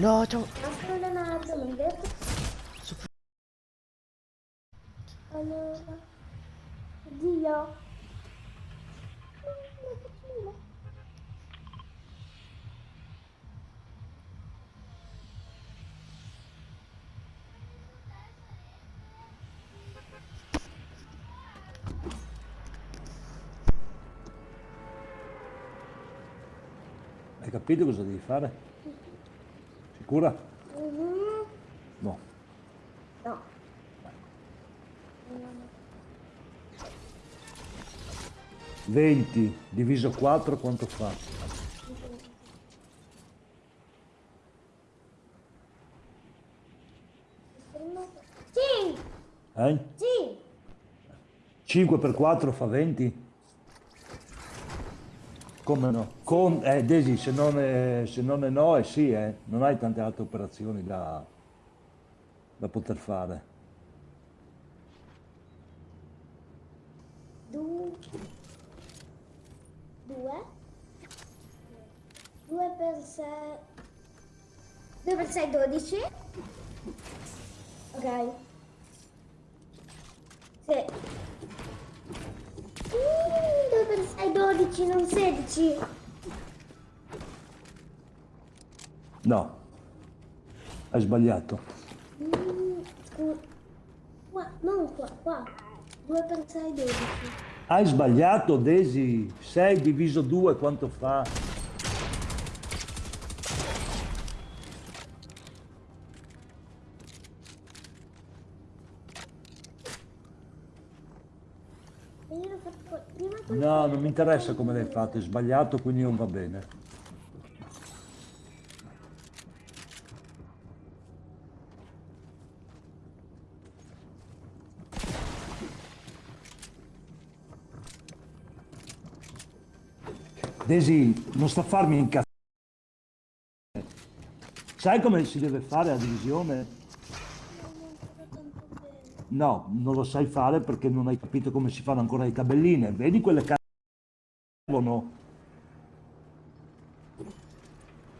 No. Aspetta un attimo, mi detto. Allora. Dio. Hai capito cosa devi fare? Sicura? Mhm. No. No. 20 diviso 4 quanto fa? Sì, Eh? sì. 5 per 4 fa 20? Come no? Con, eh, Desi, se non, è, se non è no è sì, eh. Non hai tante altre operazioni da, da poter fare. Due. Due. Per sei. Due per sei, dodici. Ok. Sì. Sei, dodici, non sedici. No. Hai sbagliato. Mm. Qua, non qua, qua. Due per sei, dodici. Hai sbagliato, Desi. 6 diviso 2 quanto fa? E io l'ho fatto qua- prima con No, non mi interessa come l'hai fatto, hai sbagliato, quindi non va bene. Desi, non sta a farmi incazzare. Sai come si deve fare la divisione? No, non lo sai fare perché non hai capito come si fanno ancora le tabelline. Vedi quelle che servono?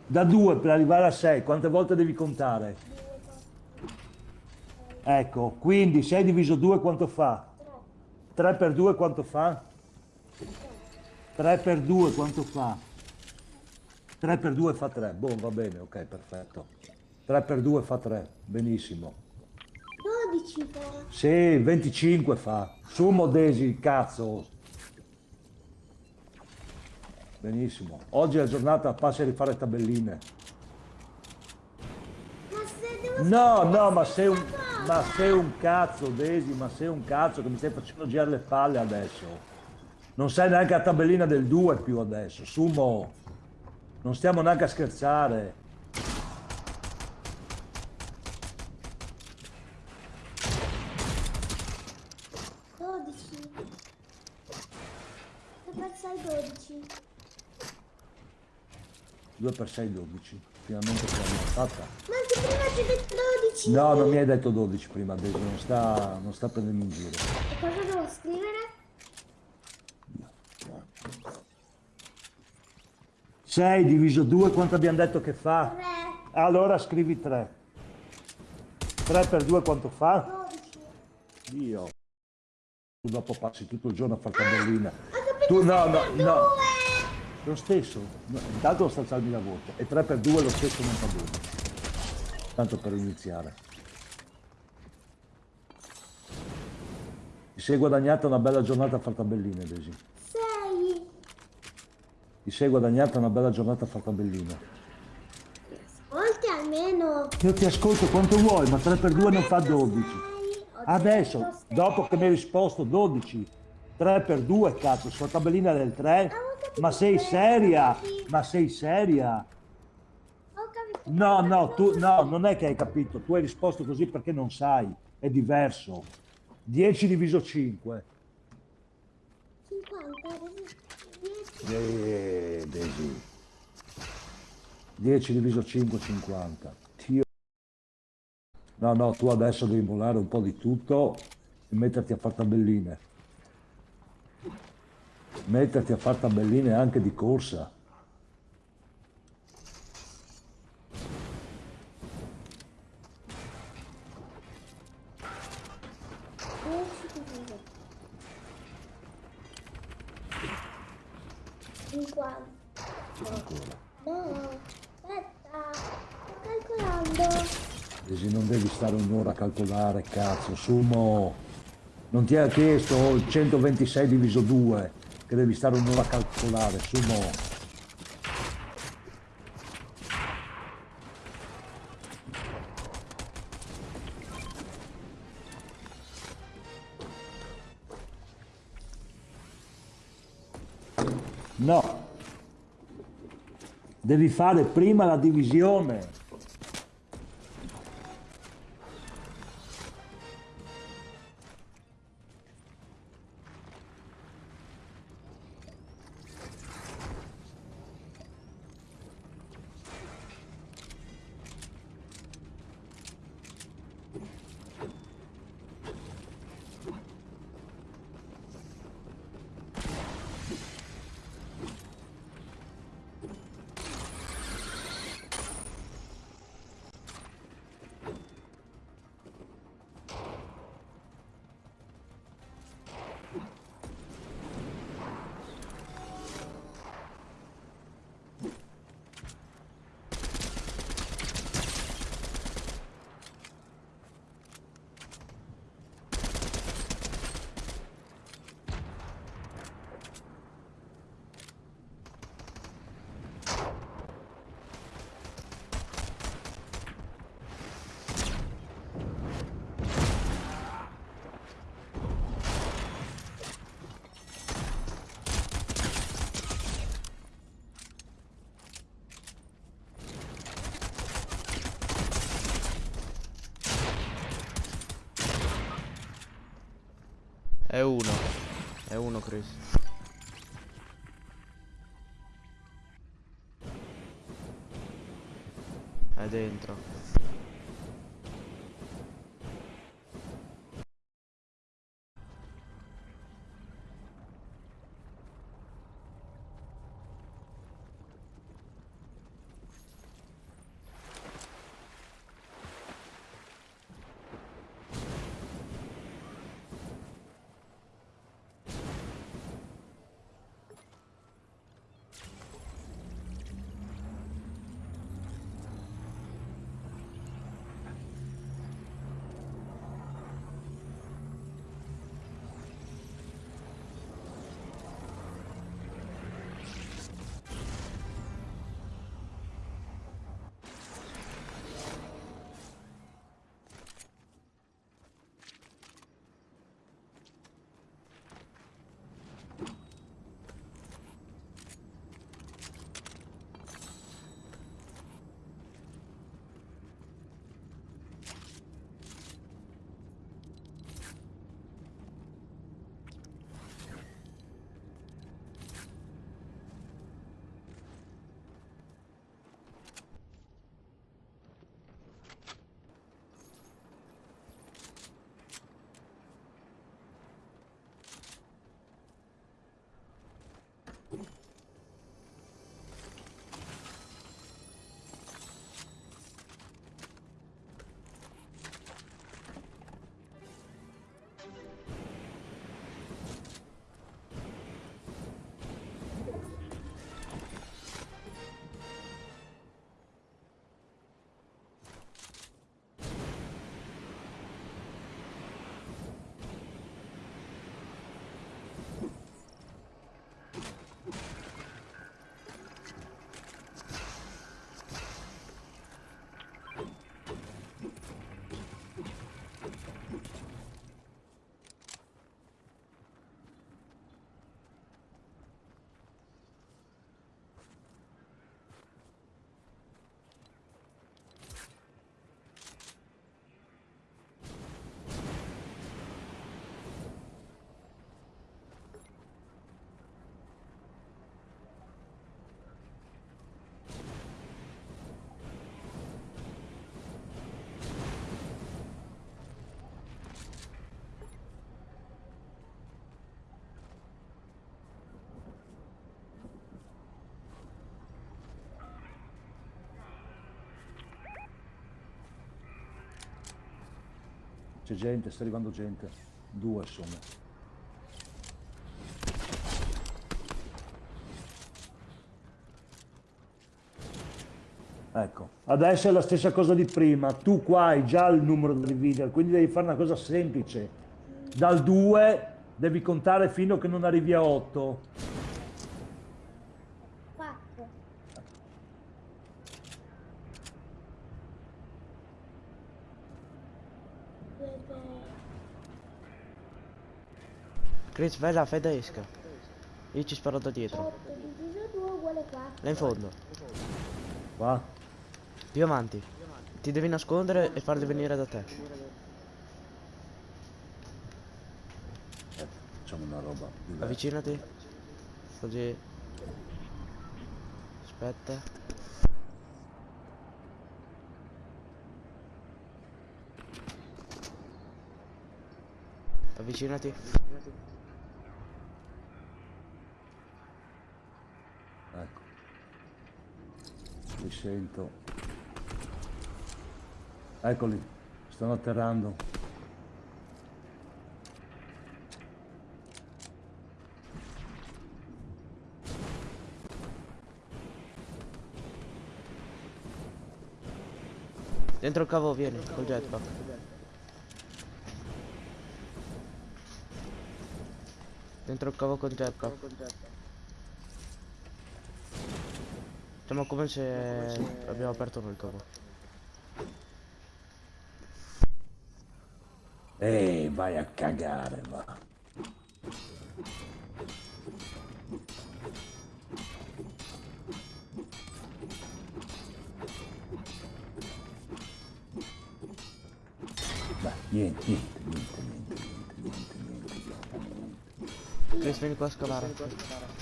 Da 2 per arrivare a 6, quante volte devi contare? Ecco, quindi 6 diviso 2 quanto fa? 3 per 2 quanto fa? 3 per 2 quanto fa? 3 per 2 fa 3, boh, va bene, ok, perfetto. 3 per 2 fa 3, benissimo. 12 fa. Sì, 25 fa. Su Modesi, cazzo. Benissimo. Oggi è la giornata, passi a rifare tabelline. Ma se devo No, no, ma sei un, ma sei un cazzo, Desi, ma sei un cazzo che mi stai facendo girare le palle adesso. Non sei neanche la tabellina del 2 più adesso. Sumo, non stiamo neanche a scherzare. Dodici. Se per sei, dodici. 2 per 6, 12. Finalmente ce l'abbiamo fatta. Ma anche prima ti ho detto dodici. No, non mi hai detto 12 prima, Desi, non sta, non sta prendendo in giro. E cosa devo scrivere? 6 diviso 2 quanto abbiamo detto che fa? Tre. Allora scrivi 3. 3 per 2 quanto fa? Dodici. Dio. Tu dopo passi tutto il giorno a fare tabellina. Capito Tu no, no, no. Lo stesso. Intanto non sta alzarmi la voce. E 3 per 2 lo stesso non fa bene. Tanto per iniziare. Ti sei guadagnata una bella giornata a fare tabelline, Desi. Sei. Ti sei guadagnata una bella giornata a fare tabelline. Ascolti almeno. Io ti ascolto quanto vuoi, ma 3 per 2 non fa 12. Sei. Adesso, dopo che mi hai risposto 12, 3 per 2, cazzo, sulla tabellina del 3, ma sei seria? Ma sei seria? No, no, tu, no, non è che hai capito, tu hai risposto così perché non sai, è diverso. 10 diviso 5. 50. Dieci. Eh, Desi. 10 diviso 5, 50. Dio. No, no, tu adesso devi mollare un po' di tutto e metterti a fare tabelline metterti a far tabelline anche di corsa. un'ora a calcolare, cazzo, sumo. Non ti ha chiesto il 126 diviso 2 che devi stare un'ora a calcolare, sumo. No. Devi fare prima la divisione. È uno. È uno, Chris. È dentro. C'è gente, sta arrivando gente. Due sono. Ecco, adesso è la stessa cosa di prima. Tu qua hai già il numero del video, quindi devi fare una cosa semplice. Dal 2 devi contare fino a che non arrivi a 8 Chris, vai là, fai da esca. Io ci sparo da dietro. 8 diviso 2 uguale 4. Là in fondo. Va? Più avanti. Ti devi nascondere e farli venire da te. Facciamo una roba. diversa. Avvicinati. Così. Aspetta. Avvicinati. Ecco. Li sento. Eccoli, stanno atterrando. Dentro il cavo vieni, col jetpack. Dentro il cavo col jetpack. ma come se abbiamo aperto noi il covo. Ehi, vai a cagare, va. Beh, niente, niente, niente, niente, niente, niente, niente. Chris, vieni qua a scavare. Vieni qua a scavare.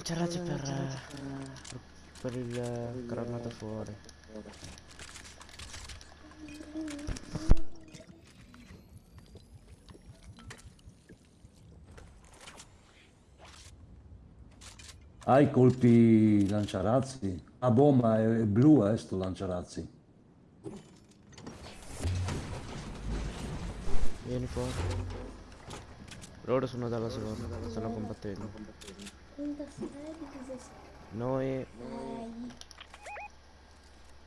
Lanciarazzi per, eh, per il eh, granata fuori. Hai colpi lanciarazzi? Ah, boh, ma è, è blu, eh, sto lanciarazzi. Vieni fuori. Loro sono dalla seconda, stanno combattendo. 36 diviso 6. Noi,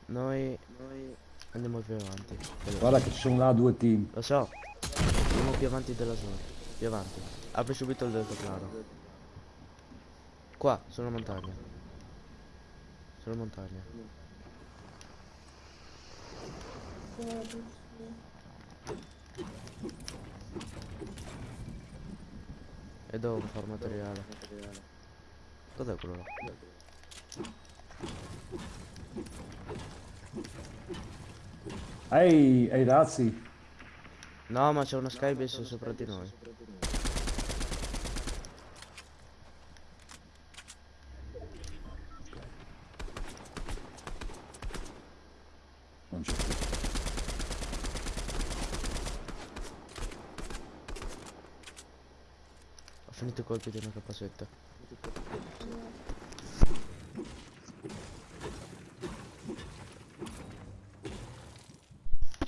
6. noi andiamo più avanti. Veloce. Guarda che ci sono là due team. Lo so, andiamo più avanti della zona. Più avanti. Apri subito il deltaplano. Qua, sulla montagna. Sulla montagna. 12. E devo fare materiale. Cos'è quello là? Ehi, ehi razzi, No, ma c'è una skybase sopra di noi. non c'è più. Ho finito i colpi di una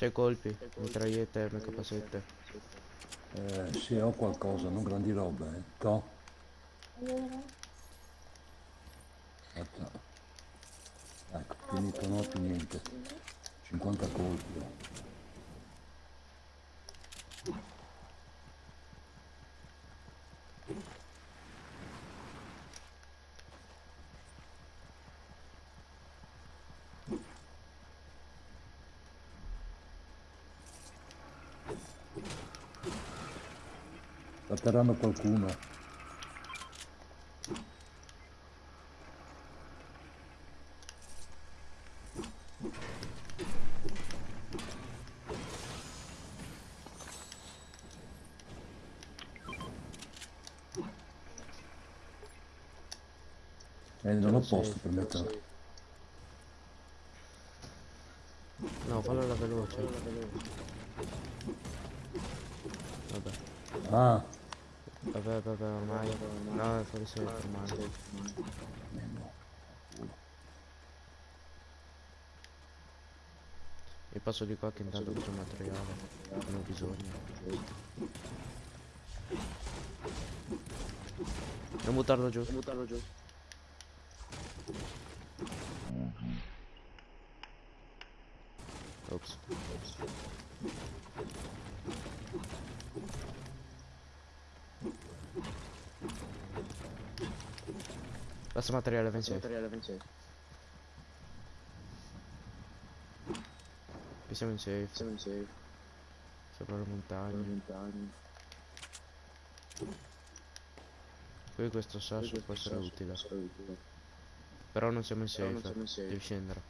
C'è colpi, mitragliette, una capacette. Eh, sì, ho qualcosa, non grandi robe, eh. To. Aspetta. Ecco, finito, ho più niente. 50 colpi. Atterrando qualcuno. Eh, non ho posto per mettere. No, fallo alla veloce. Vabbè, Ah, vabbè, vabbè, ormai. No, è fuori sei ormai. E passo di qua che intanto c'è materiale. Non ho bisogno. Non buttarlo giù. Non buttarlo giù. Basta materiale, ven safe. Qui siamo in safe. Siamo in safe. Sopra le montagne. Qui questo sasso può essere utile. Però non siamo in safe. Devi scendere.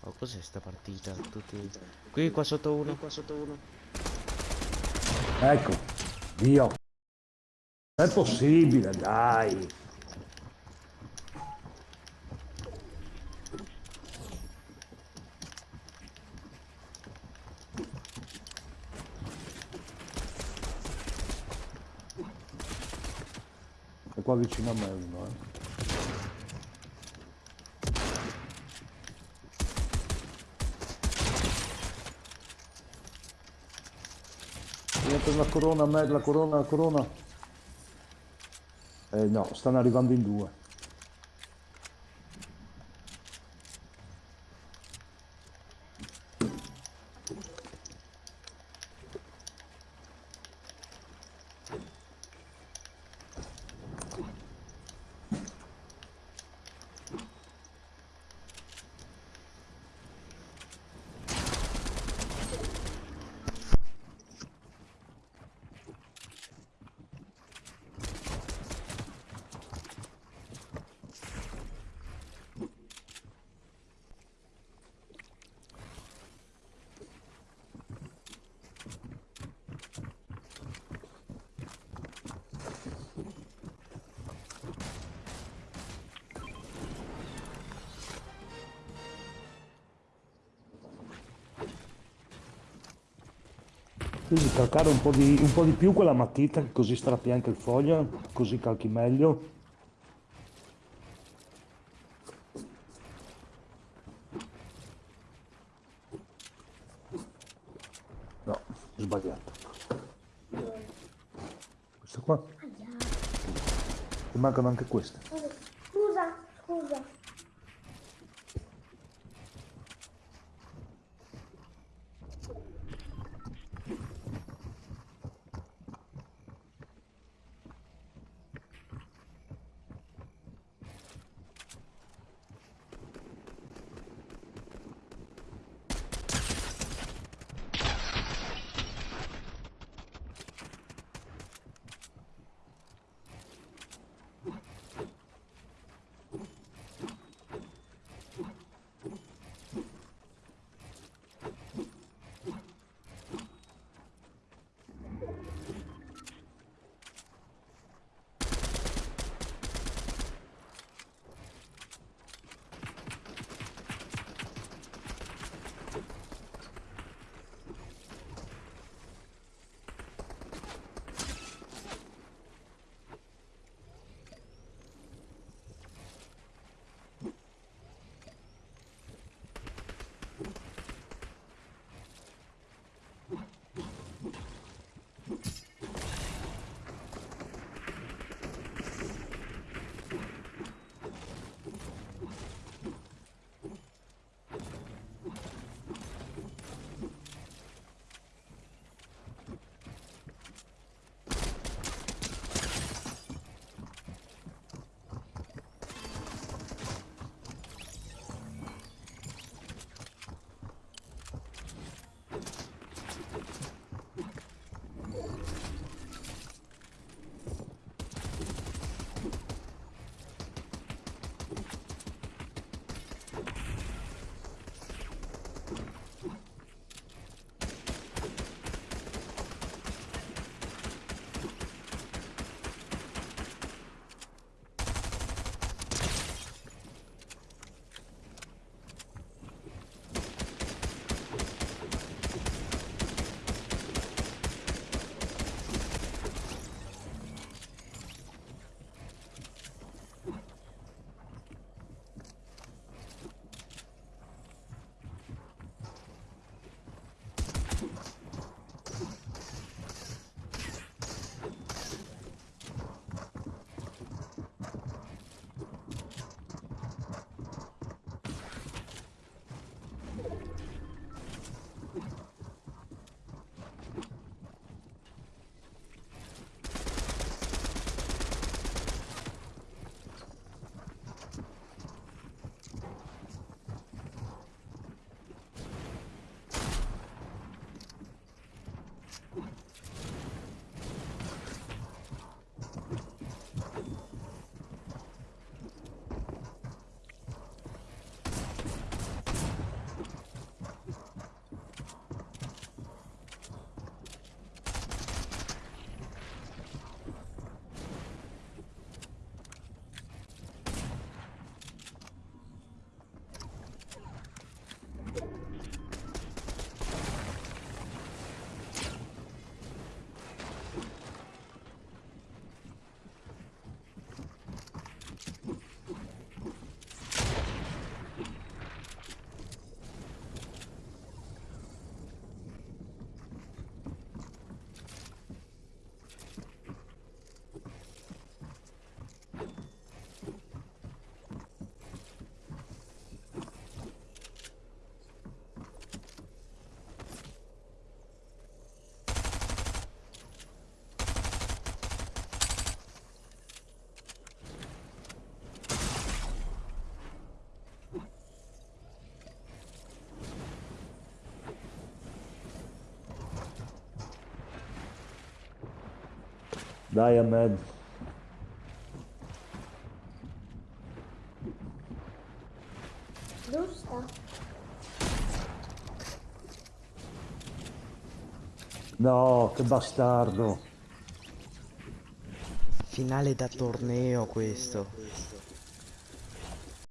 Oh, cos'è sta partita? Tutti... Qui qua sotto uno. Qua sotto uno. ecco. Dio. Non è possibile, dai. Qua vicino a me uno, eh. La corona, a me, la corona, la corona. Eh no, stanno arrivando in due. Quindi calcare un po' di, un po' di più quella matita, così strappi anche il foglio, così calchi meglio. No, sbagliato. Questo qua? Mi mancano anche queste. Dai Ahmed. Sta? No, che bastardo. Finale da torneo questo.